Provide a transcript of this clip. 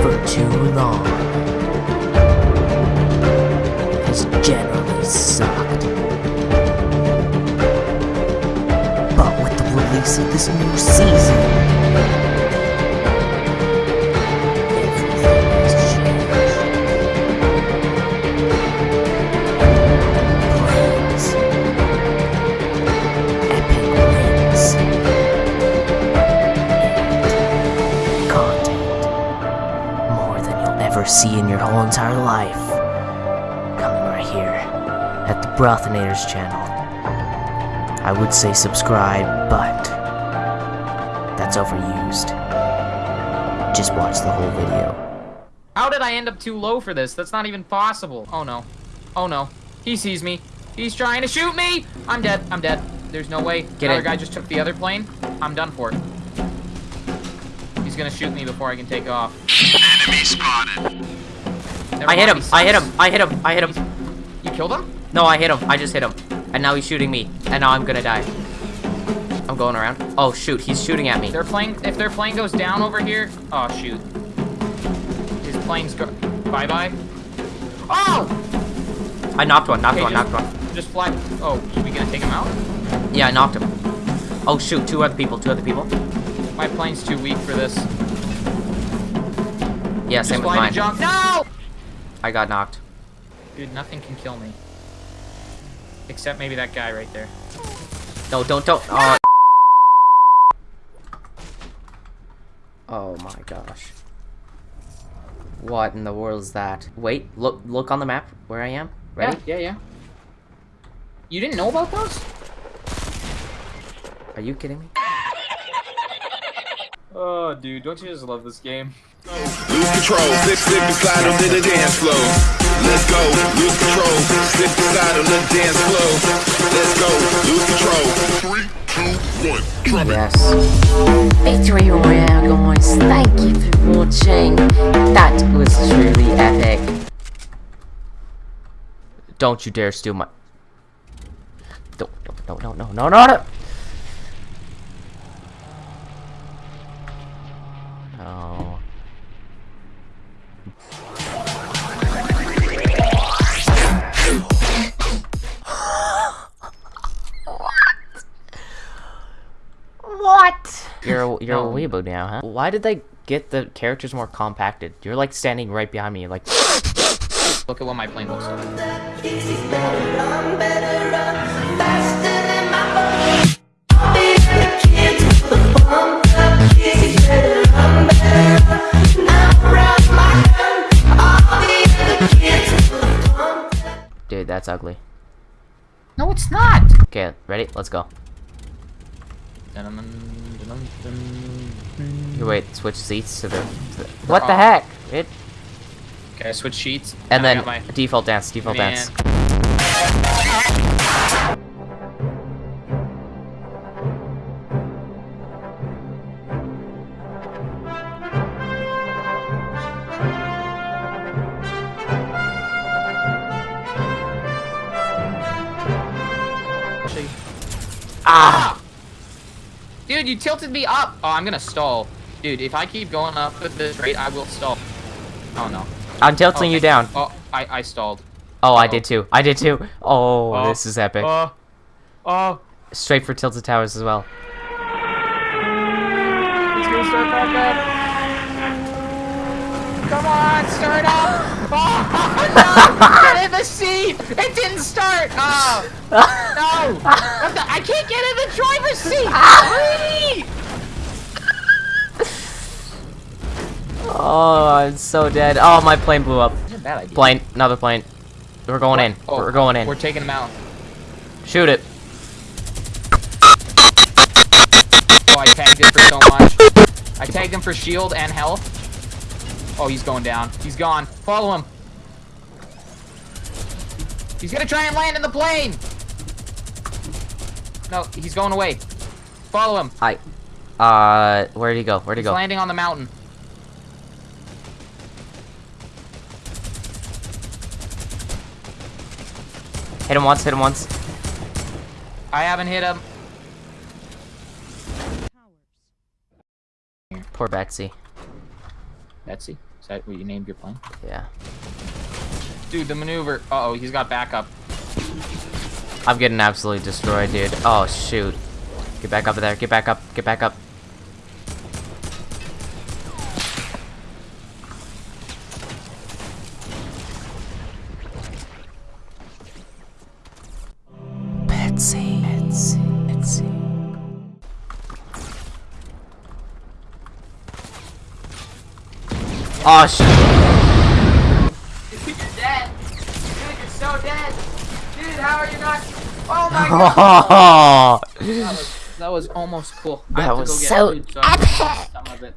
For too long has generally sucked. But with the release of this new season, ever see in your whole entire life. Coming right here at the Brothinators channel. I would say subscribe, but that's overused. Just watch the whole video. How did I end up too low for this? That's not even possible. Oh no. Oh no. He sees me. He's trying to shoot me! I'm dead. I'm dead. There's no way. Get the other in. guy just took the other plane. I'm done for. He's gonna shoot me before I can take off. Enemy spotted. Never I hit him! I hit him! I hit him! I hit him! You killed him? No, I hit him. I just hit him. And now he's shooting me. And now I'm gonna die. I'm going around. Oh shoot, he's shooting at me. Their plane, if their plane goes down over here, oh shoot. His plane's go, bye bye. Oh! I knocked one, knocked Okay, one, just- knocked one. Just fly. Oh, are we gonna take him out? Yeah, I knocked him. Oh shoot, two other people, two other people. My plane's too weak for this. Yeah, Just same with mine. jump. No! I got knocked. Dude, nothing can kill me. Except maybe that guy right there. No, don't, don't. Oh. Oh my gosh. What in the world is that? Wait, look, look on the map where I am. Ready? Yeah, yeah, yeah. You didn't know about those? Are you kidding me? Oh, dude, don't you just love this game? Lose control, slip, slip and slide on the dance floor. Let's go, lose control, slip and slide on the dance floor. Let's go, lose control. Three, two, one, drop it. Yes. Victory Royale, guys. Thank you for watching. That was truly epic. Don't you dare steal my. Don't, don't, no, no, no, no, no, no. No. You're a, you're No. a weeaboo now, huh? Why did they get the characters more compacted? You're like standing right behind me, like. Look at what my plane looks like. Dude, that's ugly. No, it's not! Okay, ready? Let's go. You wait, switch seats to the. To the what the heck? It. Okay, I switch sheets. And I then my default dance, default man. dance. Ah! Dude, you tilted me up! Oh, I'm gonna stall. Dude, if I keep going up at this rate, I will stall. Oh, no. I'm tilting Oh, you down. Oh, I, I stalled. Oh, I Uh-oh. did too. I did too. Oh, Oh. this is epic. Oh. Oh. Straight for tilted towers as well. It's gonna start back up. Come on, start up! Oh, no! Get in the seat! It didn't start! Oh! No! The? I can't get in the driver's seat! Ah! Hurry! Oh, I'm so dead. Oh, my plane blew up. Plane, another plane. We're going in. Oh, We're going in. We're taking him out. Shoot it. Oh, I tagged him for so much. I tagged him for shield and health. Oh, he's going down. He's gone. Follow him. He's gonna try and land in the plane! No, he's going away. Follow him. I. Uh, where'd he go? Where'd he He's go? landing on the mountain. Hit him once. Hit him once. I haven't hit him. Poor Betsy. Betsy, is that what you named your plane? Yeah. Dude, the maneuver. Uh oh, he's got backup. I'm getting absolutely destroyed, dude. Oh, shoot. Get back up there. Get back up. Get back up. Betsy. Betsy. Betsy. Oh, shit. Dude, you're dead. Dude, you're so dead. How are you not? Oh my god! that, was, that was almost cool. That was so food, so epic!